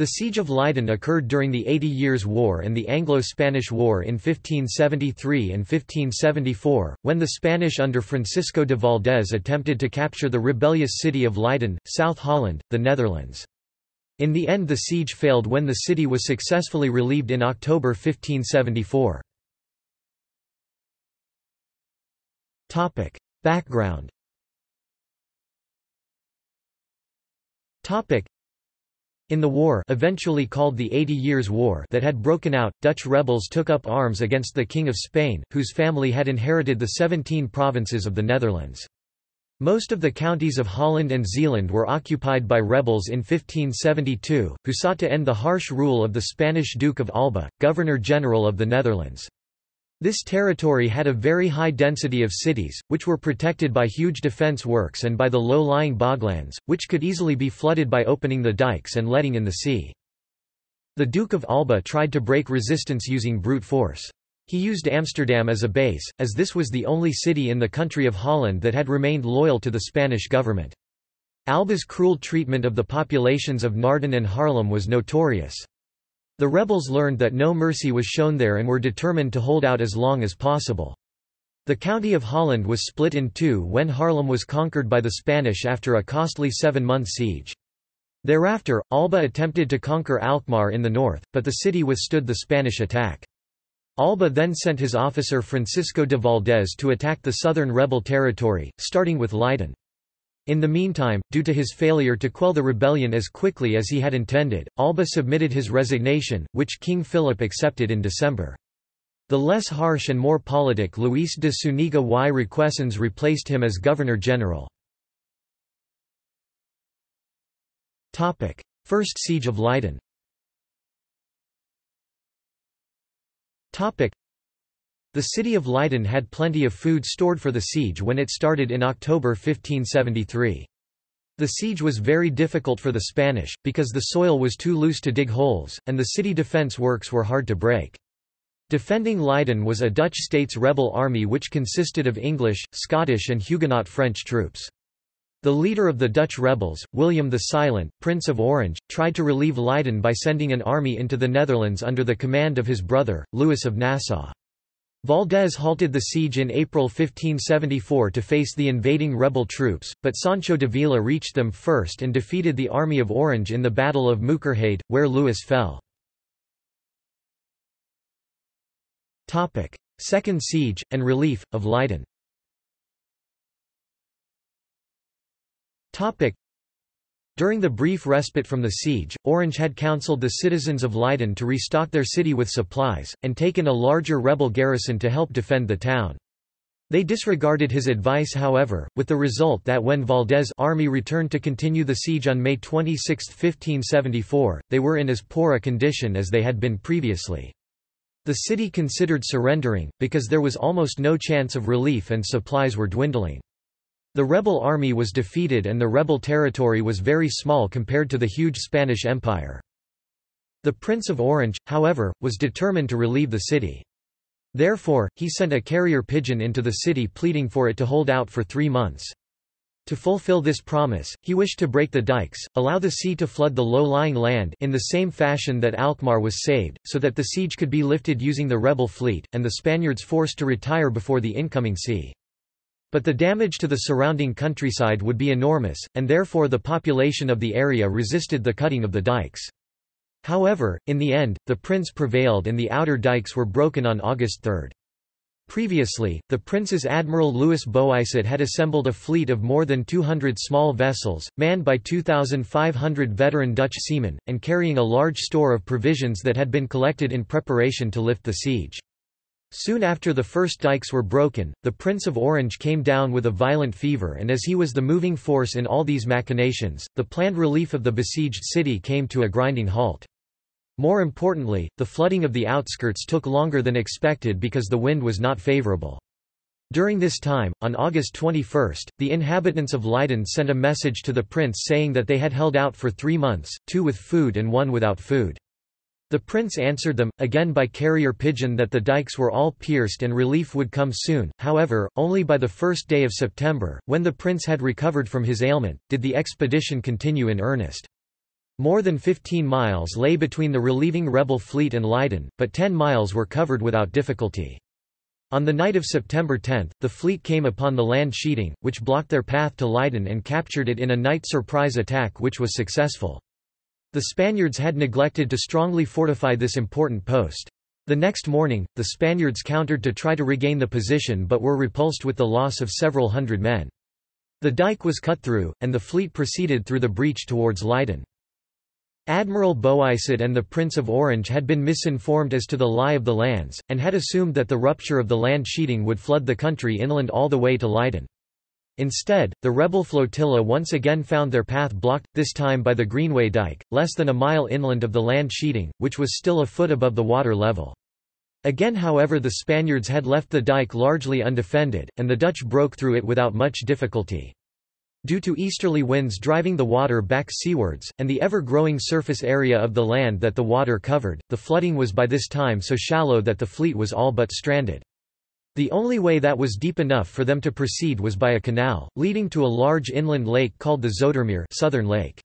The Siege of Leiden occurred during the Eighty Years' War and the Anglo-Spanish War in 1573 and 1574, when the Spanish under Francisco de Valdés attempted to capture the rebellious city of Leiden, South Holland, the Netherlands. In the end the siege failed when the city was successfully relieved in October 1574. Background in the war eventually called the Eighty Years' War that had broken out, Dutch rebels took up arms against the King of Spain, whose family had inherited the seventeen provinces of the Netherlands. Most of the counties of Holland and Zeeland were occupied by rebels in 1572, who sought to end the harsh rule of the Spanish Duke of Alba, Governor-General of the Netherlands. This territory had a very high density of cities, which were protected by huge defence works and by the low-lying boglands, which could easily be flooded by opening the dikes and letting in the sea. The Duke of Alba tried to break resistance using brute force. He used Amsterdam as a base, as this was the only city in the country of Holland that had remained loyal to the Spanish government. Alba's cruel treatment of the populations of Naarden and Haarlem was notorious. The rebels learned that no mercy was shown there and were determined to hold out as long as possible. The county of Holland was split in two when Haarlem was conquered by the Spanish after a costly seven-month siege. Thereafter, Alba attempted to conquer Alkmaar in the north, but the city withstood the Spanish attack. Alba then sent his officer Francisco de Valdez to attack the southern rebel territory, starting with Leiden. In the meantime, due to his failure to quell the rebellion as quickly as he had intended, Alba submitted his resignation, which King Philip accepted in December. The less harsh and more politic Luis de Zuniga y Requesens replaced him as Governor-General. First Siege of Leiden the city of Leiden had plenty of food stored for the siege when it started in October 1573. The siege was very difficult for the Spanish, because the soil was too loose to dig holes, and the city defence works were hard to break. Defending Leiden was a Dutch states rebel army which consisted of English, Scottish and Huguenot French troops. The leader of the Dutch rebels, William the Silent, Prince of Orange, tried to relieve Leiden by sending an army into the Netherlands under the command of his brother, Louis of Nassau. Valdés halted the siege in April 1574 to face the invading rebel troops, but Sancho d'Avila reached them first and defeated the Army of Orange in the Battle of Mookerheyde, where Louis fell. Second siege, and relief, of Leiden during the brief respite from the siege, Orange had counseled the citizens of Leiden to restock their city with supplies, and taken a larger rebel garrison to help defend the town. They disregarded his advice however, with the result that when Valdés' army returned to continue the siege on May 26, 1574, they were in as poor a condition as they had been previously. The city considered surrendering, because there was almost no chance of relief and supplies were dwindling. The rebel army was defeated and the rebel territory was very small compared to the huge Spanish Empire. The Prince of Orange, however, was determined to relieve the city. Therefore, he sent a carrier pigeon into the city pleading for it to hold out for three months. To fulfill this promise, he wished to break the dikes, allow the sea to flood the low-lying land in the same fashion that Alkmaar was saved, so that the siege could be lifted using the rebel fleet, and the Spaniards forced to retire before the incoming sea. But the damage to the surrounding countryside would be enormous, and therefore the population of the area resisted the cutting of the dikes. However, in the end, the prince prevailed and the outer dikes were broken on August 3. Previously, the prince's admiral Louis Boisot had assembled a fleet of more than 200 small vessels, manned by 2,500 veteran Dutch seamen, and carrying a large store of provisions that had been collected in preparation to lift the siege. Soon after the first dikes were broken, the Prince of Orange came down with a violent fever and as he was the moving force in all these machinations, the planned relief of the besieged city came to a grinding halt. More importantly, the flooding of the outskirts took longer than expected because the wind was not favorable. During this time, on August 21, the inhabitants of Leiden sent a message to the prince saying that they had held out for three months, two with food and one without food. The prince answered them, again by carrier pigeon that the dikes were all pierced and relief would come soon, however, only by the first day of September, when the prince had recovered from his ailment, did the expedition continue in earnest. More than 15 miles lay between the relieving rebel fleet and Leiden, but 10 miles were covered without difficulty. On the night of September 10, the fleet came upon the Landscheiding, which blocked their path to Leiden and captured it in a night surprise attack which was successful. The Spaniards had neglected to strongly fortify this important post. The next morning, the Spaniards countered to try to regain the position but were repulsed with the loss of several hundred men. The dike was cut through, and the fleet proceeded through the breach towards Leiden. Admiral Boisot and the Prince of Orange had been misinformed as to the lie of the lands, and had assumed that the rupture of the Landscheiding would flood the country inland all the way to Leiden. Instead, the rebel flotilla once again found their path blocked, this time by the Greenway Dyke, less than a mile inland of the Landscheiding, which was still a foot above the water level. Again however the Spaniards had left the dike largely undefended, and the Dutch broke through it without much difficulty. Due to easterly winds driving the water back seawards, and the ever-growing surface area of the land that the water covered, the flooding was by this time so shallow that the fleet was all but stranded. The only way that was deep enough for them to proceed was by a canal, leading to a large inland lake called the Zoetermeer Southern Lake.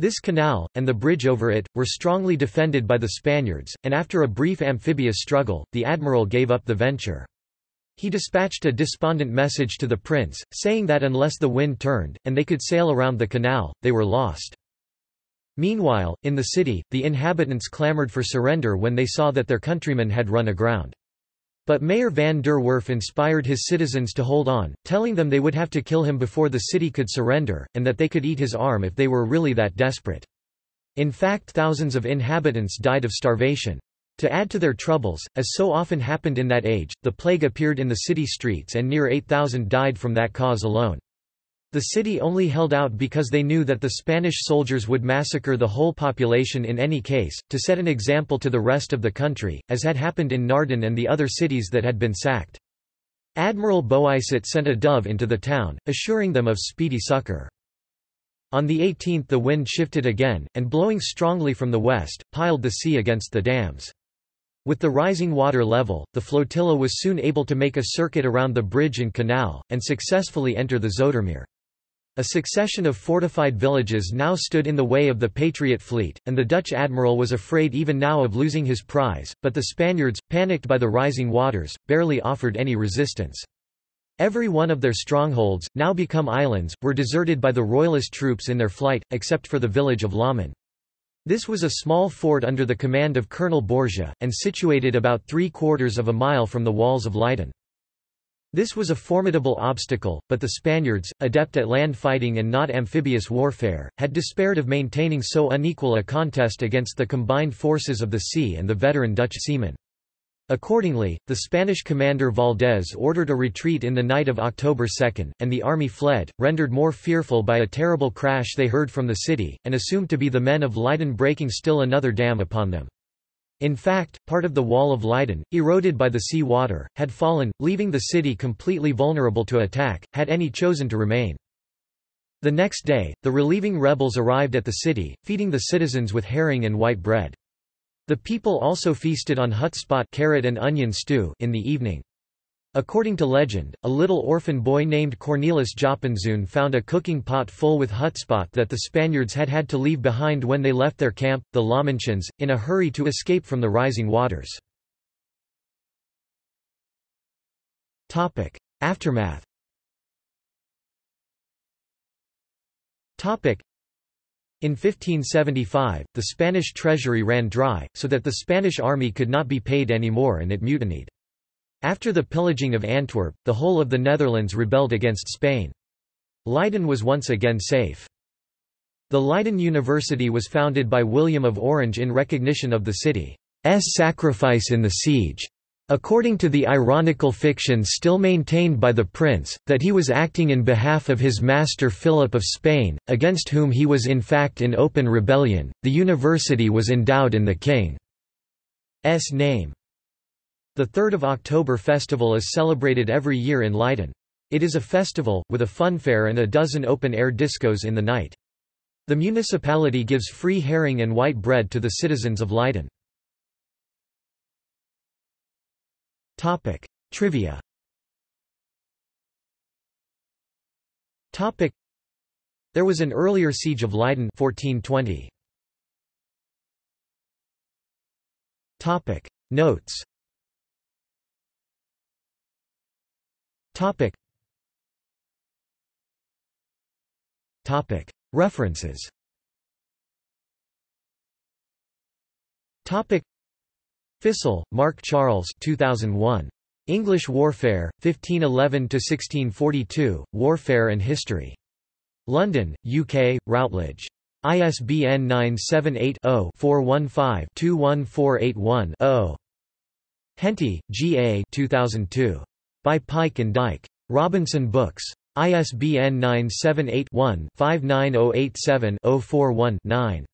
This canal, and the bridge over it, were strongly defended by the Spaniards, and after a brief amphibious struggle, the admiral gave up the venture. He dispatched a despondent message to the prince, saying that unless the wind turned, and they could sail around the canal, they were lost. Meanwhile, in the city, the inhabitants clamoured for surrender when they saw that their countrymen had run aground. But Mayor van der Werf inspired his citizens to hold on, telling them they would have to kill him before the city could surrender, and that they could eat his arm if they were really that desperate. In fact thousands of inhabitants died of starvation. To add to their troubles, as so often happened in that age, the plague appeared in the city streets and near 8,000 died from that cause alone. The city only held out because they knew that the Spanish soldiers would massacre the whole population in any case, to set an example to the rest of the country, as had happened in Naarden and the other cities that had been sacked. Admiral Boisot sent a dove into the town, assuring them of speedy succor. On the 18th the wind shifted again, and blowing strongly from the west, piled the sea against the dams. With the rising water level, the flotilla was soon able to make a circuit around the bridge and canal, and successfully enter the Zoetermeer. A succession of fortified villages now stood in the way of the Patriot fleet, and the Dutch admiral was afraid even now of losing his prize, but the Spaniards, panicked by the rising waters, barely offered any resistance. Every one of their strongholds, now become islands, were deserted by the royalist troops in their flight, except for the village of Lammen. This was a small fort under the command of Colonel Borgia, and situated about three-quarters of a mile from the walls of Leiden. This was a formidable obstacle, but the Spaniards, adept at land fighting and not amphibious warfare, had despaired of maintaining so unequal a contest against the combined forces of the sea and the veteran Dutch seamen. Accordingly, the Spanish commander Valdez ordered a retreat in the night of October 2, and the army fled, rendered more fearful by a terrible crash they heard from the city, and assumed to be the men of Leiden breaking still another dam upon them. In fact, part of the wall of Leiden, eroded by the sea water, had fallen, leaving the city completely vulnerable to attack, had any chosen to remain. The next day, the relieving rebels arrived at the city, feeding the citizens with herring and white bread. The people also feasted on hutspot carrot and onion stew in the evening. According to legend, a little orphan boy named Cornelis Joppenszoon found a cooking pot full with hutspot that the Spaniards had had to leave behind when they left their camp, the Lammenschans, in a hurry to escape from the rising waters. Aftermath in 1575, the Spanish treasury ran dry, so that the Spanish army could not be paid anymore and it mutinied. After the pillaging of Antwerp, the whole of the Netherlands rebelled against Spain. Leiden was once again safe. The Leiden University was founded by William of Orange in recognition of the city's sacrifice in the siege. According to the ironical fiction still maintained by the prince, that he was acting in behalf of his master Philip of Spain, against whom he was in fact in open rebellion, the university was endowed in the king's name. The 3rd of October festival is celebrated every year in Leiden. It is a festival, with a funfair and a dozen open-air discos in the night. The municipality gives free herring and white bread to the citizens of Leiden. Topic. Trivia Topic. There was an earlier siege of Leiden 1420. Topic. Notes Topic Topic References Topic Fissell, Mark Charles 2001. English Warfare, 1511–1642, Warfare and History. London, UK, Routledge. ISBN 978-0-415-21481-0. Henty, G. A. 2002. By Pike and Dyke. Robinson Books. ISBN 978-1-59087-041-9.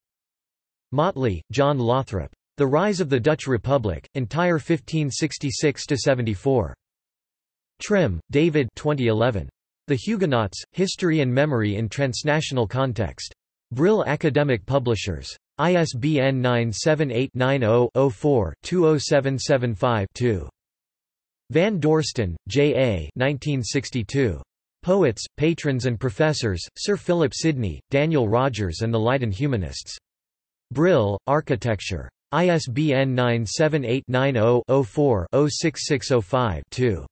Motley, John Lothrop. The Rise of the Dutch Republic, Entire 1566–74. Trim, David 2011. The Huguenots, History and Memory in Transnational Context. Brill Academic Publishers. ISBN 978-90-04-20775-2. Van Dorsten, J. A. 1962. Poets, Patrons and Professors, Sir Philip Sidney, Daniel Rogers and the Leiden Humanists. Brill, Architecture. ISBN 978-90-04-06605-2.